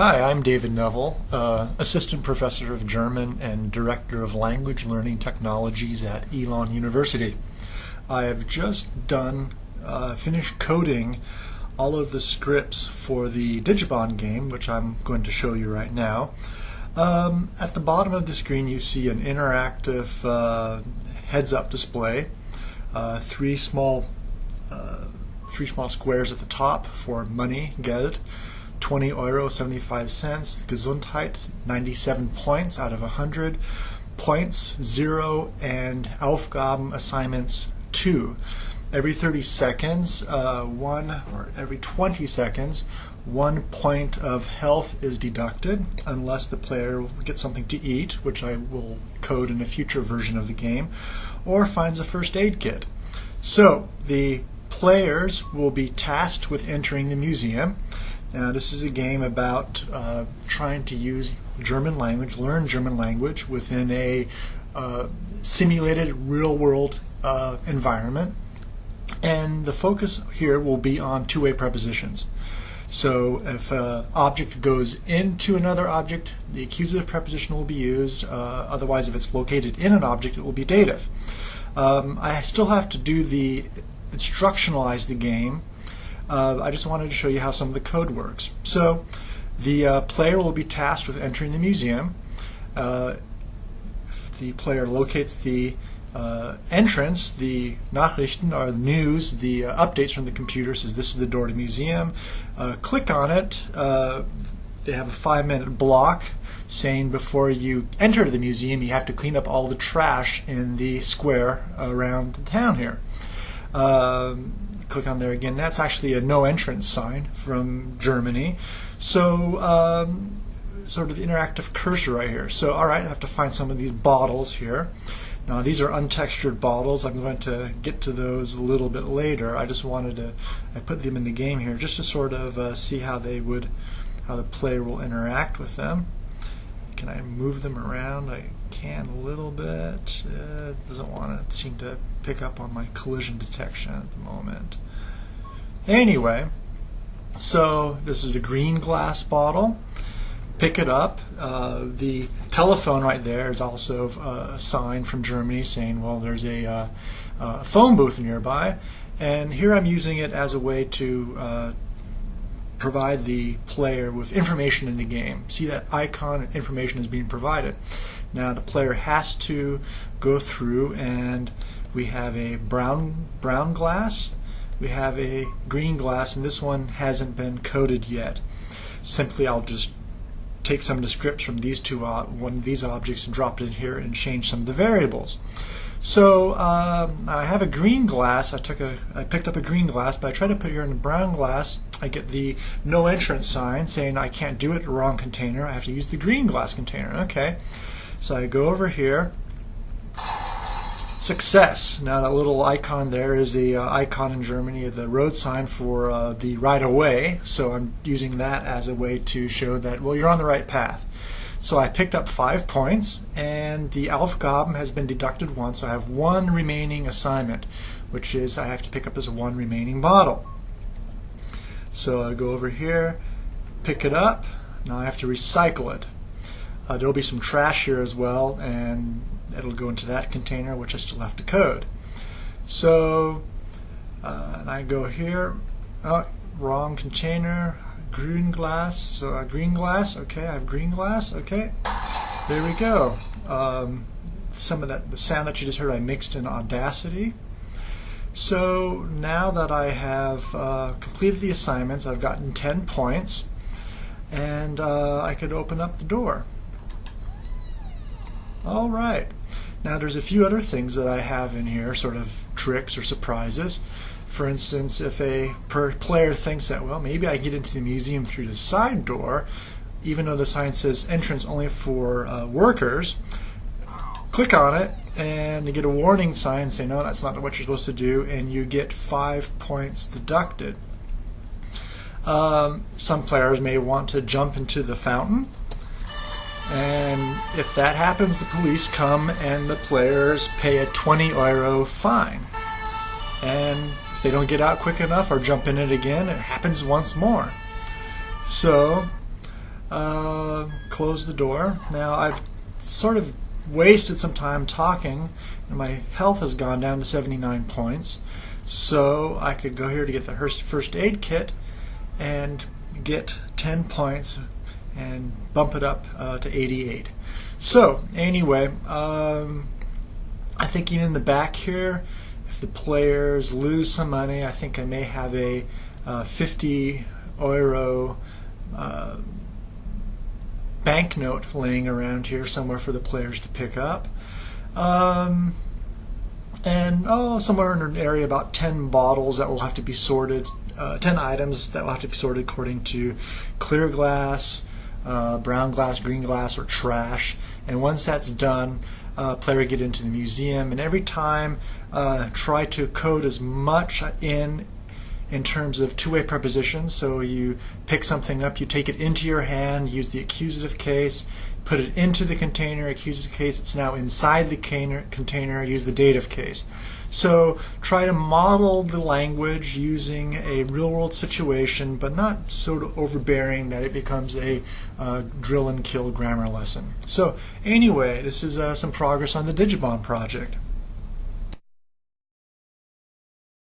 Hi, I'm David Neville, uh, Assistant Professor of German and Director of Language Learning Technologies at Elon University. I have just done, uh, finished coding all of the scripts for the Digibon game, which I'm going to show you right now. Um, at the bottom of the screen you see an interactive uh, heads-up display, uh, three small uh, three small squares at the top for money, Geld, 20 euro 75 cents, Gesundheit 97 points out of 100, points 0, and Aufgaben assignments 2. Every 30 seconds, uh, one or every 20 seconds, one point of health is deducted unless the player gets something to eat, which I will code in a future version of the game, or finds a first aid kit. So the players will be tasked with entering the museum. Now this is a game about uh, trying to use German language, learn German language within a uh, simulated real-world uh, environment. And the focus here will be on two-way prepositions. So if an object goes into another object, the accusative preposition will be used. Uh, otherwise, if it's located in an object, it will be dative. Um, I still have to do the instructionalize the game. Uh, I just wanted to show you how some of the code works. So the uh, player will be tasked with entering the museum. Uh, the player locates the uh, entrance, the Nachrichten or the news, the uh, updates from the computer says this is the door to the museum. Uh, click on it. They have a five minute block saying before you enter the museum you have to clean up all the trash in the square around the town here. Um, click on there again. That's actually a no entrance sign from Germany. So um, sort of interactive cursor right here. So all right, I have to find some of these bottles here. Now these are untextured bottles. I'm going to get to those a little bit later. I just wanted to I put them in the game here just to sort of uh, see how they would how the player will interact with them. Can I move them around? I can a little bit. It doesn't want to seem to pick up on my collision detection at the moment. Anyway, so this is a green glass bottle. Pick it up. Uh, the telephone right there is also uh, a sign from Germany saying, well, there's a uh, uh, phone booth nearby. And here I'm using it as a way to uh, provide the player with information in the game. See that icon information is being provided. Now the player has to go through and we have a brown brown glass, we have a green glass, and this one hasn't been coded yet. Simply I'll just take some of the scripts from these two uh, one of these objects and drop it in here and change some of the variables. So um, I have a green glass. I took a I picked up a green glass, but I try to put it here in a brown glass. I get the no entrance sign saying I can't do it wrong container. I have to use the green glass container. Okay, so I go over here. Success. Now that little icon there is the uh, icon in Germany, the road sign for uh, the right of way. So I'm using that as a way to show that, well, you're on the right path. So I picked up five points, and the Aufgaben has been deducted once. I have one remaining assignment, which is I have to pick up this one remaining bottle. So I go over here, pick it up. Now I have to recycle it. Uh, there'll be some trash here as well, and it'll go into that container, which I still have to code. So, uh, and I go here, oh, wrong container, green glass, so uh, green glass, okay, I have green glass, okay, there we go. Um, some of that, the sound that you just heard, I mixed in Audacity. So now that I have uh, completed the assignments, I've gotten 10 points, and uh, I could open up the door. All right. Now there's a few other things that I have in here, sort of tricks or surprises. For instance, if a player thinks that, well, maybe I get into the museum through the side door, even though the sign says entrance only for uh, workers, click on it and you get a warning sign saying, no, that's not what you're supposed to do, and you get five points deducted. Um, some players may want to jump into the fountain and if that happens, the police come and the players pay a 20 euro fine. And if they don't get out quick enough or jump in it again, it happens once more. So, uh, close the door. Now I've sort of wasted some time talking and my health has gone down to 79 points. So I could go here to get the first aid kit and get 10 points and bump it up uh, to 88. So anyway, um, I think in the back here, if the players lose some money, I think I may have a uh, 50 euro uh, banknote laying around here somewhere for the players to pick up. Um, and oh, somewhere in an area about 10 bottles that will have to be sorted, uh, 10 items that will have to be sorted according to clear glass, uh, brown glass, green glass, or trash. And once that's done, uh, player get into the museum, and every time uh, try to code as much in in terms of two-way prepositions. So you pick something up, you take it into your hand, use the accusative case, put it into the container, accusative case, it's now inside the container, use the dative case. So try to model the language using a real-world situation, but not so overbearing that it becomes a uh, drill and kill grammar lesson. So anyway, this is uh, some progress on the Digibond project.